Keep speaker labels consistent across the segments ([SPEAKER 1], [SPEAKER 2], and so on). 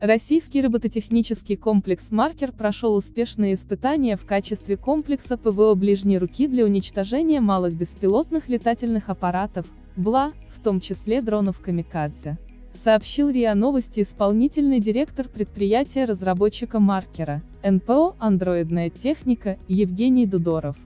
[SPEAKER 1] Российский робототехнический комплекс «Маркер» прошел успешные испытания в качестве комплекса ПВО ближней руки для уничтожения малых беспилотных летательных аппаратов, БЛА, в том числе дронов «Камикадзе», сообщил РИА Новости исполнительный директор предприятия-разработчика «Маркера», НПО «Андроидная техника» Евгений Дудоров.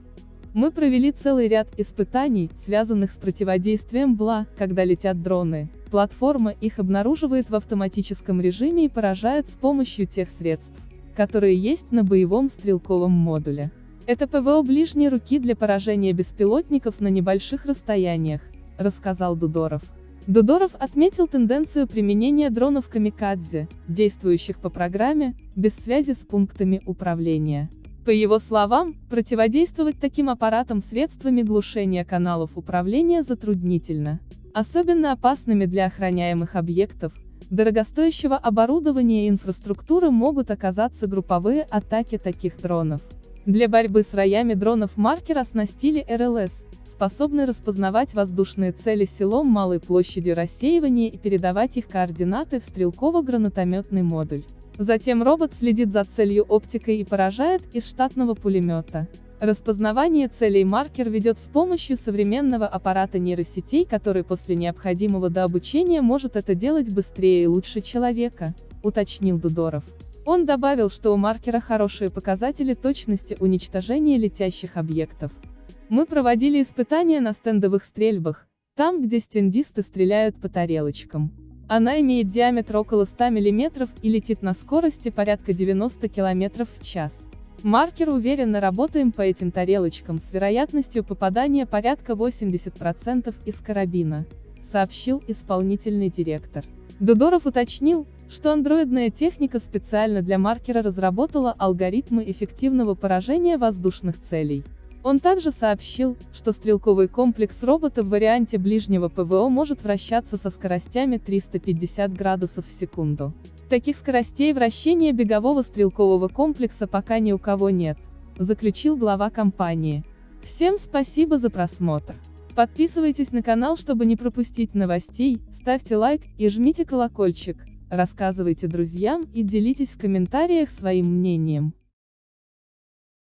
[SPEAKER 1] Мы провели целый ряд испытаний, связанных с противодействием БЛА, когда летят дроны. Платформа их обнаруживает в автоматическом режиме и поражает с помощью тех средств, которые есть на боевом стрелковом модуле. Это ПВО ближней руки для поражения беспилотников на небольших расстояниях, рассказал Дудоров. Дудоров отметил тенденцию применения дронов «Камикадзе», действующих по программе, без связи с пунктами управления. По его словам, противодействовать таким аппаратам средствами глушения каналов управления затруднительно. Особенно опасными для охраняемых объектов, дорогостоящего оборудования и инфраструктуры могут оказаться групповые атаки таких дронов. Для борьбы с роями дронов маркер оснастили РЛС, способный распознавать воздушные цели селом малой площадью рассеивания и передавать их координаты в стрелково-гранатометный модуль. Затем робот следит за целью оптикой и поражает из штатного пулемета. Распознавание целей маркер ведет с помощью современного аппарата нейросетей, который после необходимого дообучения может это делать быстрее и лучше человека, уточнил Дудоров. Он добавил, что у маркера хорошие показатели точности уничтожения летящих объектов. Мы проводили испытания на стендовых стрельбах, там, где стендисты стреляют по тарелочкам. Она имеет диаметр около 100 мм и летит на скорости порядка 90 км в час. Маркер уверенно работаем по этим тарелочкам с вероятностью попадания порядка 80% из карабина, сообщил исполнительный директор. Дудоров уточнил, что андроидная техника специально для маркера разработала алгоритмы эффективного поражения воздушных целей. Он также сообщил, что стрелковый комплекс робота в варианте ближнего ПВО может вращаться со скоростями 350 градусов в секунду. Таких скоростей вращения бегового стрелкового комплекса пока ни у кого нет, заключил глава компании. Всем спасибо за просмотр. Подписывайтесь на канал, чтобы не пропустить новостей, ставьте лайк и жмите колокольчик, рассказывайте друзьям и делитесь в комментариях своим мнением.